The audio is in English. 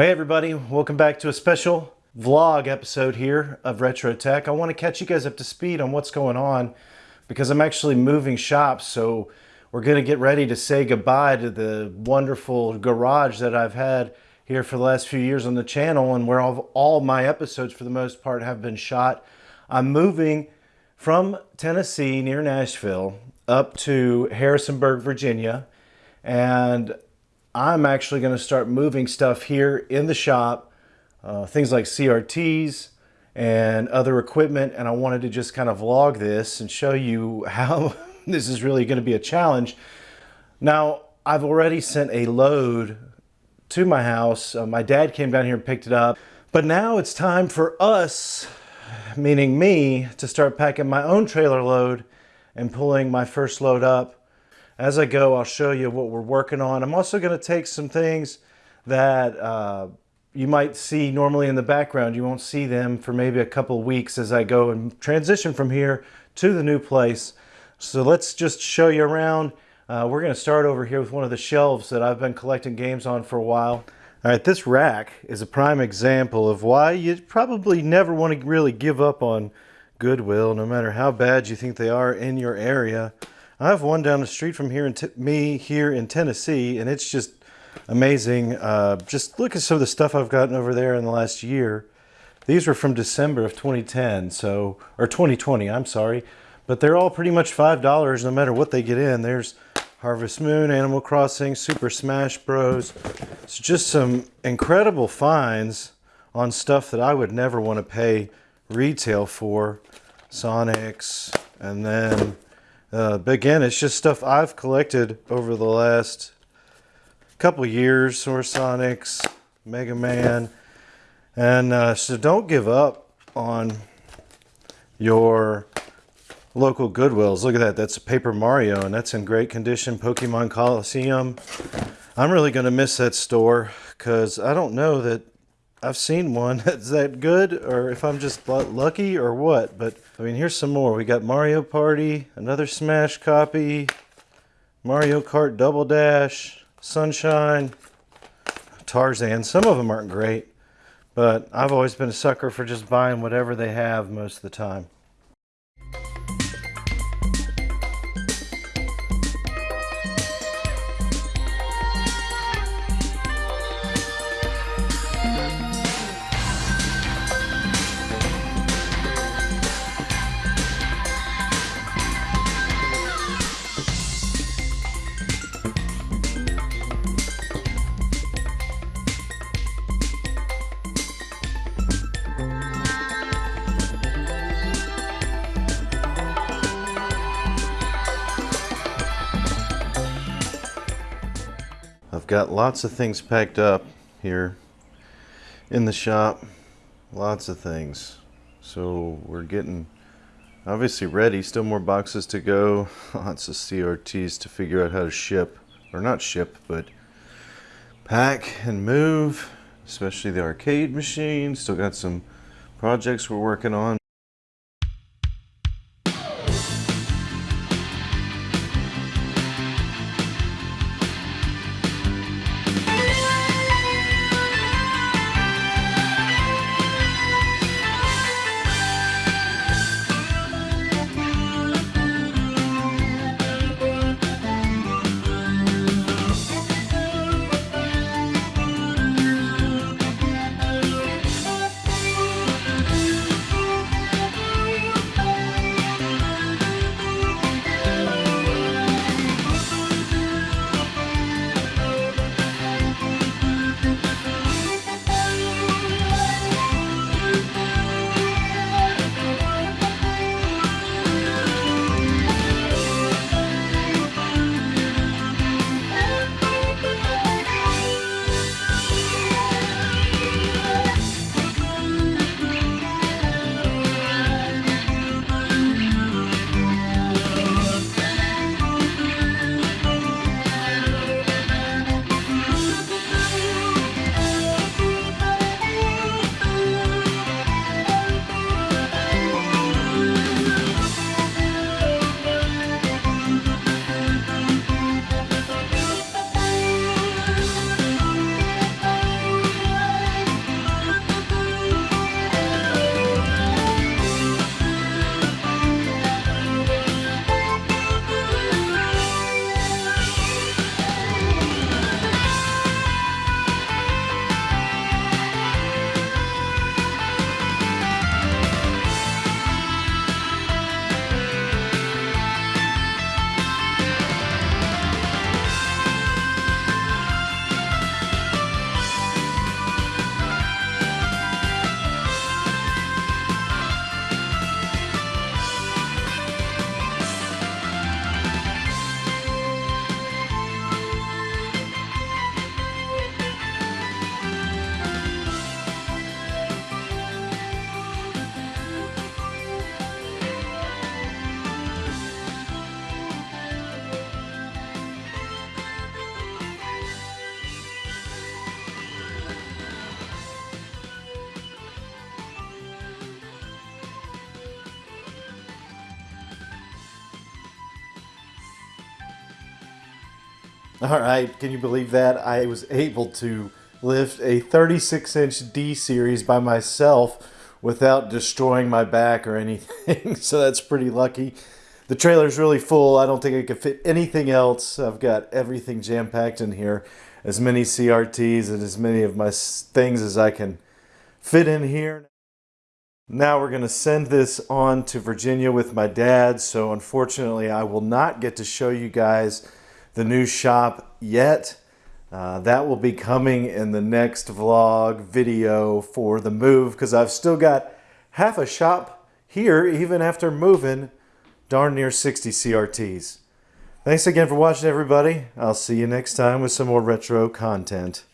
Hey everybody, welcome back to a special vlog episode here of Retro Tech. I want to catch you guys up to speed on what's going on because I'm actually moving shops, so we're going to get ready to say goodbye to the wonderful garage that I've had here for the last few years on the channel and where all, all my episodes for the most part have been shot. I'm moving from Tennessee near Nashville up to Harrisonburg, Virginia, and I'm actually going to start moving stuff here in the shop, uh, things like CRTs and other equipment. And I wanted to just kind of vlog this and show you how this is really going to be a challenge. Now, I've already sent a load to my house. Uh, my dad came down here and picked it up. But now it's time for us, meaning me, to start packing my own trailer load and pulling my first load up as I go, I'll show you what we're working on. I'm also going to take some things that uh, you might see normally in the background. You won't see them for maybe a couple weeks as I go and transition from here to the new place. So let's just show you around. Uh, we're going to start over here with one of the shelves that I've been collecting games on for a while. All right, this rack is a prime example of why you probably never want to really give up on Goodwill, no matter how bad you think they are in your area. I have one down the street from here in me here in Tennessee, and it's just amazing. Uh, just look at some of the stuff I've gotten over there in the last year. These were from December of 2010, so or 2020. I'm sorry, but they're all pretty much five dollars no matter what they get in. There's Harvest Moon, Animal Crossing, Super Smash Bros. It's just some incredible finds on stuff that I would never want to pay retail for. Sonics, and then uh, but again, it's just stuff I've collected over the last couple years. Source Sonics, Mega Man. And uh, so don't give up on your local Goodwills. Look at that. That's a Paper Mario, and that's in great condition. Pokemon Colosseum. I'm really going to miss that store because I don't know that I've seen one that's that good or if I'm just lucky or what. But I mean, here's some more. We got Mario Party, another Smash copy, Mario Kart Double Dash, Sunshine, Tarzan. Some of them aren't great, but I've always been a sucker for just buying whatever they have most of the time. Got lots of things packed up here in the shop. Lots of things. So we're getting obviously ready. Still more boxes to go. Lots of CRTs to figure out how to ship. Or not ship, but pack and move. Especially the arcade machine. Still got some projects we're working on. All right, can you believe that? I was able to lift a 36 inch D series by myself without destroying my back or anything. so that's pretty lucky. The trailer's really full. I don't think I could fit anything else. I've got everything jam packed in here. As many CRTs and as many of my things as I can fit in here. Now we're going to send this on to Virginia with my dad. So unfortunately, I will not get to show you guys the new shop yet. Uh, that will be coming in the next vlog video for the move because I've still got half a shop here even after moving darn near 60 CRTs. Thanks again for watching everybody. I'll see you next time with some more retro content.